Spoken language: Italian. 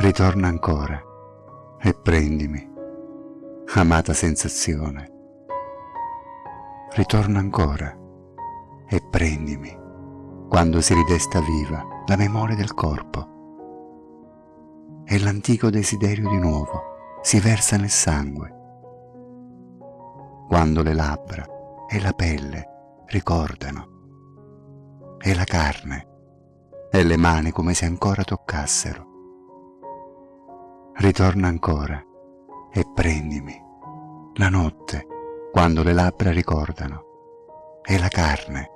Ritorna ancora e prendimi, amata sensazione. Ritorna ancora e prendimi quando si ridesta viva la memoria del corpo e l'antico desiderio di nuovo si versa nel sangue. Quando le labbra e la pelle ricordano e la carne e le mani come se ancora toccassero. Ritorna ancora e prendimi la notte quando le labbra ricordano e la carne